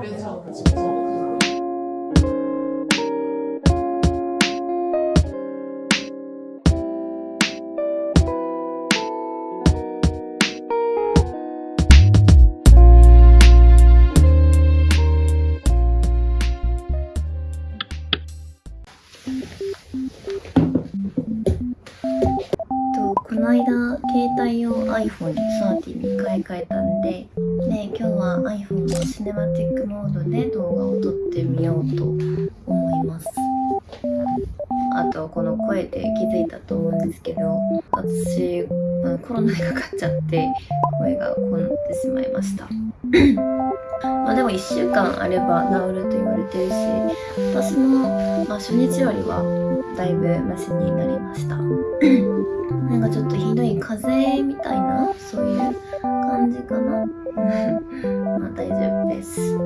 그래서 그래서 間携帯を iPhone13 に買い替えたんでで今日は iPhone のシネマティックモードで動画を撮ってみようと思います。あとこの声で気づいたと思うんですけど私コロナにかかっちゃって声がこうなってしまいました。まあでも1週間あれば治ると言われてるし私も、まあ、初日よりはだいぶマシになりました。なんかちょっとひどい風邪みたいなそういう感じかな。まあ大丈夫です。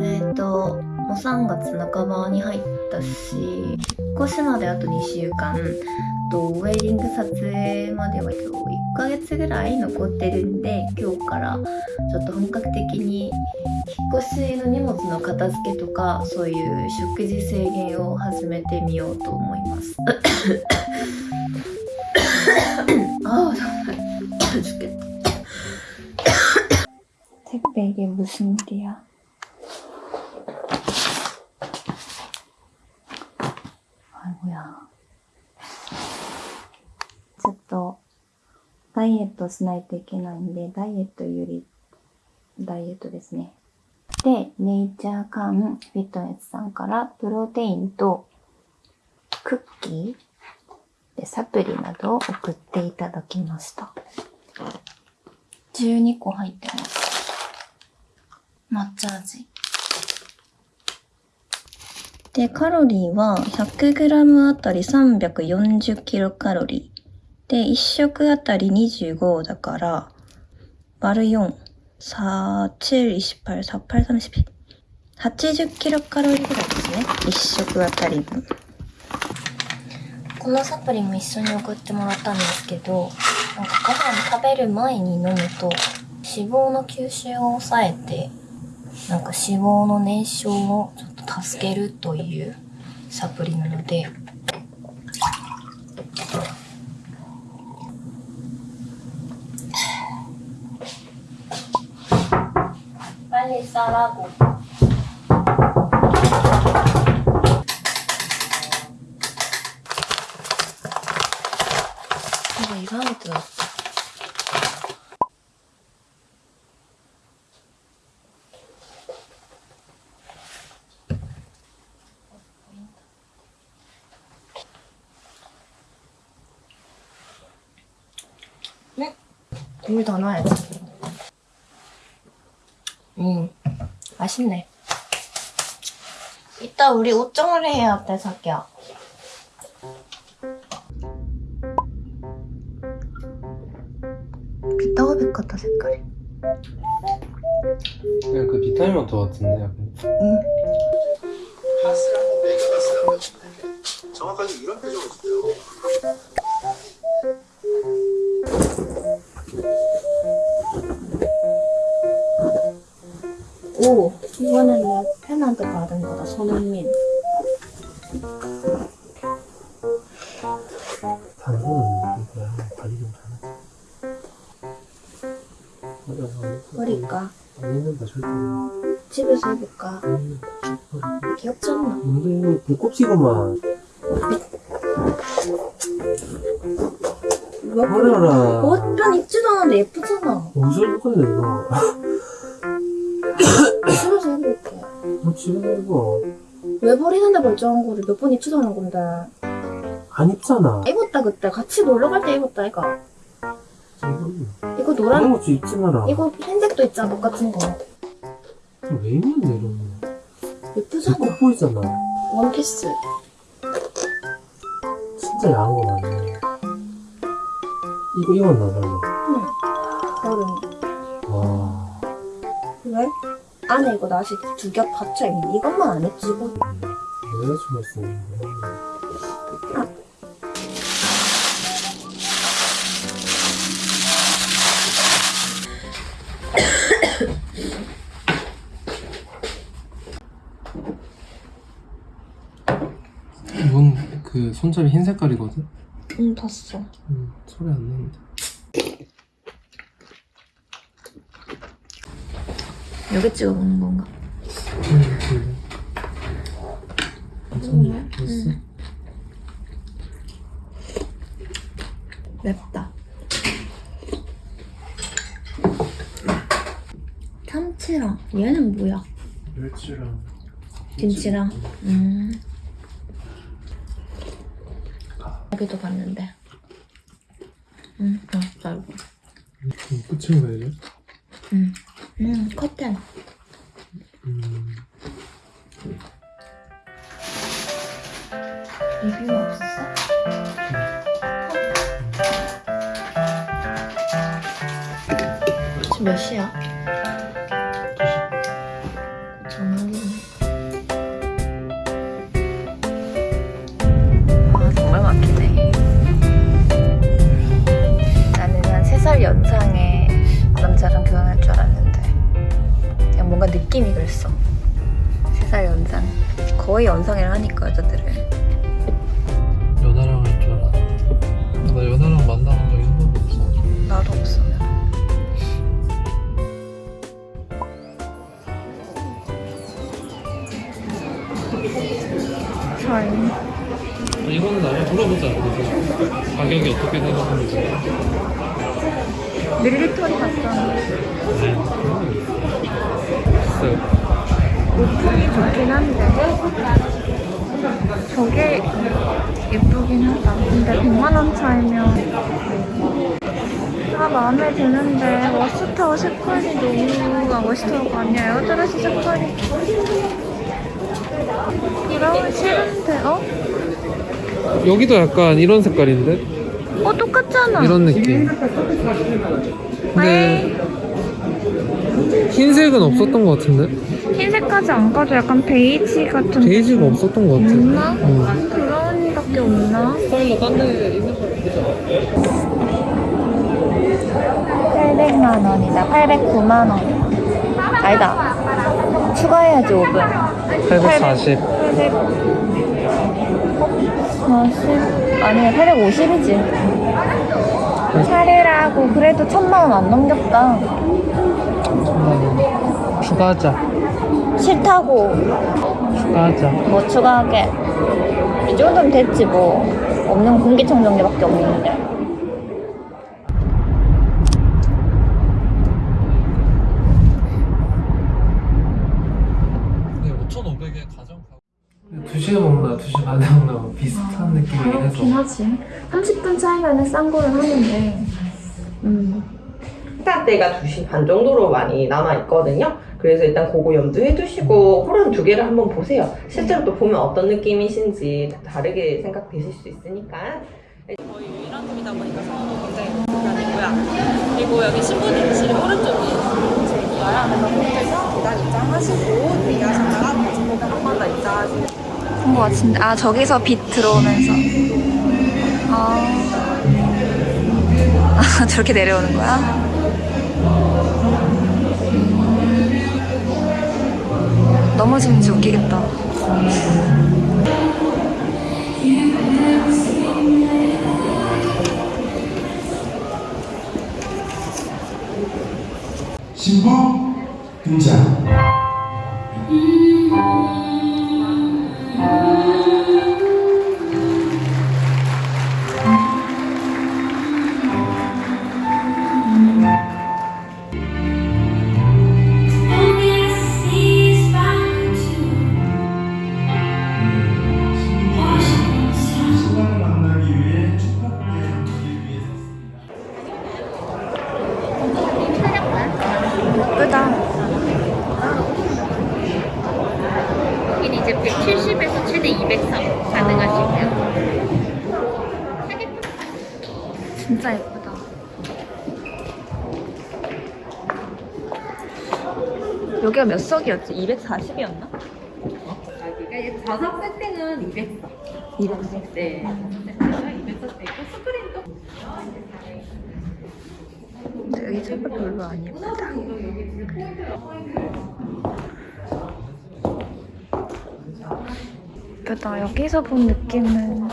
えっ、ともう3月半ばに入ったし越しまであと2週間とウェディング撮影までは1ヶ月ぐらい残ってるんで今日からちょっと本格的に引っ越しの荷物の片付けとかそういう食事制限を始めてみようと思いますああ잠깐만 죽겠다 택배 이게 무슨 일이야 やちょっと、ダイエットしないといけないんで、ダイエットより、ダイエットですね。で、ネイチャーカンフィットネスさんから、プロテインとクッキーでサプリなどを送っていただきました。12個入ってます。抹茶味。でカロリーは 100g あたり340キロカロリーで、1食あたり25だから、割る4。4、7、28、48、32。80キロカロリーぐらいですね。1食あたり分。このサプリも一緒に送ってもらったんですけど、なんかご飯食べる前に飲むと、脂肪の吸収を抑えて、なんか脂肪の燃焼をちょっと助けるというサプリなので。サラゴ 물 더 넣어야지. 음, 맛있네. 이따 우리 옷 정리해야 돼, 자기야. 비타오백 같다, 색깔이. 그냥 그 비타민 워터 같은데 약간 응. 가스라고 메가 가스라고 하시는데 정확하게 이런 표정을 짓어요. 오, 이거는 내 팬한테 받은 거다, 손흥민. 단소는 이거야 관리 좀 잘하지 버릴까? 안 입는다 절대 집에서 해볼까? 안 입는다 귀엽지 않나? 근데 이거 불꽃이구만 왜 버려라 옷편 입지도 않았는데 예쁘잖아. 무슨 입건데 이거 집에 입어 왜 버리는데 멀쩡한 거를 몇 번 입지도 않은 건데. 안 입잖아 입었다 그때 같이 놀러 갈 때 입었다 이거. 이거 노란 그런 거좀 입지 마라 이거 흰색도 있잖아 똑같은 거. 왜 입는데 이런 거 예쁘잖아. 불꽃 보이잖아 원피스. 진짜 야한 거 맞네 이거 입었나 별로 여름. 와 왜? 안에 이거 나시 두 겹 받쳐있는 이것만 안 해치고. 여자친구 쓰는 거 이건 그 손잡이 흰 색깔이거든? 응 봤어. 응 소리 안 나는데 여기 찍어 먹는 건가? 음. 됐어. 맵다 참치랑 얘는 뭐야? 멸치랑. 김치랑 음 여기도 봤는데 음 맛있다 이거 음, 끝인 거야, 이제? 음, 음 커튼 음. 리뷰 없었어? 지금 몇 시야? 연상이라 하니까 여자들을 연하랑 할 줄 알았는데. 나 연하랑 만나본 적이 한 번도 없어. 나도 없어. 잘. 이거는 나중에 물어보자. 그래서 가격이 어떻게 생각하는지. 밀리터리 봤었는데 비싸요. 오픈이 좋긴 한데 저게 예쁘긴 하다. 근데 100만 원 차이면 아 마음에 드는데 머스타워 색깔이 너무 머스타워가 아니야. 에어드레스 색깔이 브라운 싫은데 어? 여기도 약간 이런 색깔인데? 어 똑같잖아. 이런 느낌. 근데 흰색은 없었던 것 같은데? 흰색까지 안 가도 약간 베이지 같은 베이지가 없었던 것 같아. 없나? 응. 브라운밖에 없나? 스타일러 딴데 있는 거 800만 원이다. 809만 원. 아니다. 추가해야지 5분. 840. 800. 40. 아니야 850이지. 차례라고 그래도 천만 원 안 넘겼다. 추가하자. 싫다고 추가하자. 뭐 추가하게. 이 정도면 됐지 뭐. 없는 공기청정기밖에 없는데. 네, 5,500에 가정 2시에 먹나 2시 반에 먹나 뭐 비슷한 느낌이긴 그렇긴 해서 하지. 30분 차이면은 싼 거는 하는데. 음. 식사때가 2시 반 정도로 많이 남아 있거든요. 그래서 일단 그거 염두해 두시고 호란 두 개를 한번 보세요. 실제로 또 보면 어떤 느낌이신지 다르게 생각되실 수 있으니까. 저희 유일한 팀이다 보니까 성원은 굉장히 불편이고요. 그리고 여기 신부님실이 오른쪽이에요. 제기가요. 그래서 거기서 계단 입장하시고 대기하셨다가 다시 계단 한번 더 입장하시고 그런 거 같은데. 아, 저기서 빛 들어오면서. 아. 아, 저렇게 내려오는 거야? 넘어지면 진짜 웃기겠다. 신부 등장. 여기가 몇 석이었지? 240이었나? 그러니까 좌석 세팅은 200석. 200석. 네. 세팅은 200석 되고 스크린도 근데 의자가 별로 안 예쁘다. 예쁘다. 여기서 본 느낌은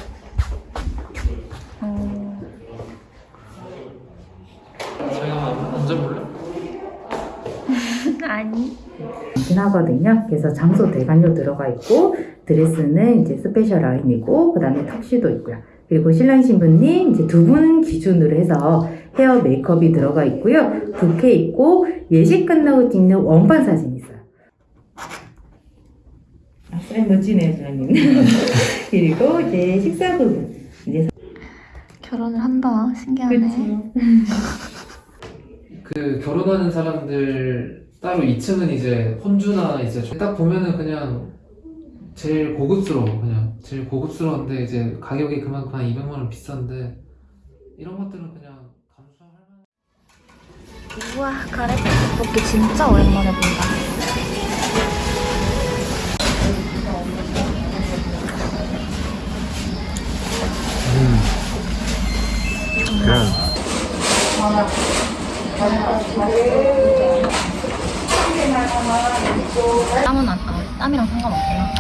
진하거든요. 그래서 장소 대관료 들어가 있고 드레스는 이제 스페셜 라인이고 그 다음에 턱시도 있고요. 그리고 신랑 신부님 이제 두 분 기준으로 해서 헤어 메이크업이 들어가 있고요. 부케 있고 예식 끝나고 찍는 원판 사진 있어요. 아, 쌤 멋지네요, 주님. 그리고 이제 식사 부분. 이제 결혼을 한다. 신기하네. 그 결혼하는 사람들 따로 2층은 이제 혼주나 이제 딱 보면은 그냥 제일 고급스러워 그냥. 제일 고급스러운데 이제 가격이 그만큼 한 200만 원 비싼데 이런 것들은 그냥 감수할 만 우와, 가래비 떡볶이 진짜 오랜만에 본다. 땀은 안, 아, 땀이랑 상관없구나.